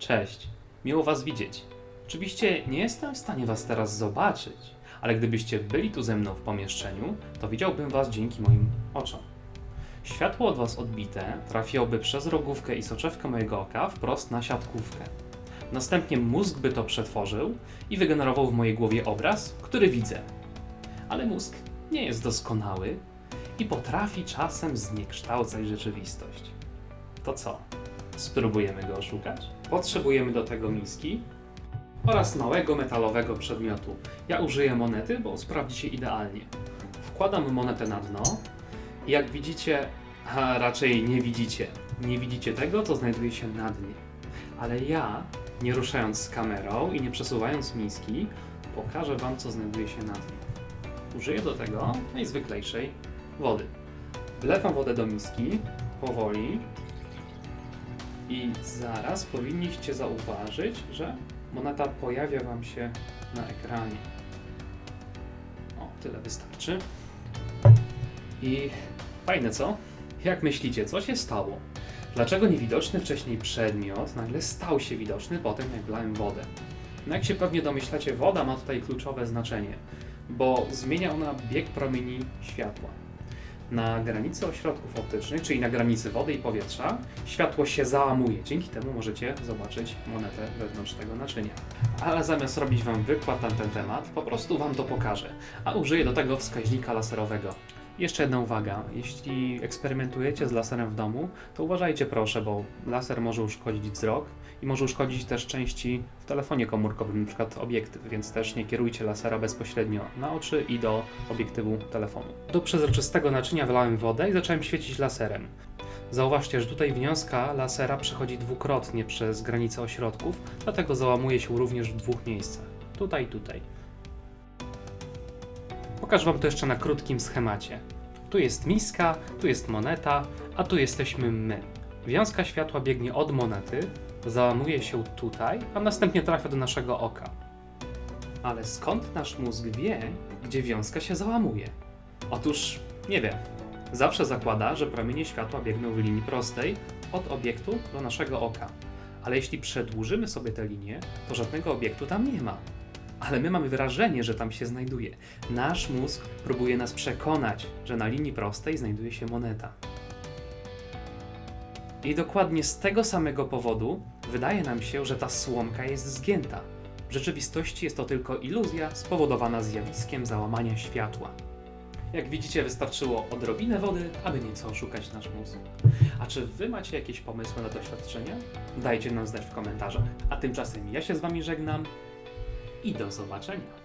Cześć, miło Was widzieć. Oczywiście nie jestem w stanie Was teraz zobaczyć, ale gdybyście byli tu ze mną w pomieszczeniu, to widziałbym Was dzięki moim oczom. Światło od Was odbite trafiłoby przez rogówkę i soczewkę mojego oka wprost na siatkówkę. Następnie mózg by to przetworzył i wygenerował w mojej głowie obraz, który widzę. Ale mózg nie jest doskonały i potrafi czasem zniekształcać rzeczywistość. To co? Spróbujemy go oszukać? Potrzebujemy do tego miski oraz małego metalowego przedmiotu. Ja użyję monety, bo sprawdzi się idealnie. Wkładam monetę na dno jak widzicie, a raczej nie widzicie, nie widzicie tego, co znajduje się na dnie. Ale ja, nie ruszając kamerą i nie przesuwając miski, pokażę Wam, co znajduje się na dnie. Użyję do tego najzwyklejszej wody. Wlewam wodę do miski, powoli, i zaraz powinniście zauważyć, że moneta pojawia Wam się na ekranie. O, tyle wystarczy. I fajne co? Jak myślicie, co się stało? Dlaczego niewidoczny wcześniej przedmiot nagle stał się widoczny po tym, jak wlałem wodę? No jak się pewnie domyślacie, woda ma tutaj kluczowe znaczenie, bo zmienia ona bieg promieni światła. Na granicy ośrodków optycznych, czyli na granicy wody i powietrza, światło się załamuje. Dzięki temu możecie zobaczyć monetę wewnątrz tego naczynia. Ale zamiast robić Wam wykład na ten temat, po prostu Wam to pokażę, a użyję do tego wskaźnika laserowego. Jeszcze jedna uwaga, jeśli eksperymentujecie z laserem w domu, to uważajcie proszę, bo laser może uszkodzić wzrok i może uszkodzić też części w telefonie komórkowym, np. obiektyw, więc też nie kierujcie lasera bezpośrednio na oczy i do obiektywu telefonu. Do przezroczystego naczynia wlałem wodę i zacząłem świecić laserem. Zauważcie, że tutaj wiązka lasera przechodzi dwukrotnie przez granicę ośrodków, dlatego załamuje się również w dwóch miejscach. Tutaj i tutaj. Pokażę Wam to jeszcze na krótkim schemacie. Tu jest miska, tu jest moneta, a tu jesteśmy my. Wiązka światła biegnie od monety, załamuje się tutaj, a następnie trafia do naszego oka. Ale skąd nasz mózg wie, gdzie wiązka się załamuje? Otóż nie wiem. Zawsze zakłada, że promienie światła biegną w linii prostej od obiektu do naszego oka. Ale jeśli przedłużymy sobie tę linię, to żadnego obiektu tam nie ma. Ale my mamy wrażenie, że tam się znajduje. Nasz mózg próbuje nas przekonać, że na linii prostej znajduje się moneta. I dokładnie z tego samego powodu wydaje nam się, że ta słomka jest zgięta. W rzeczywistości jest to tylko iluzja spowodowana zjawiskiem załamania światła. Jak widzicie, wystarczyło odrobinę wody, aby nieco oszukać nasz mózg. A czy wy macie jakieś pomysły na doświadczenia? Dajcie nam znać w komentarzach. A tymczasem ja się z wami żegnam i do zobaczenia.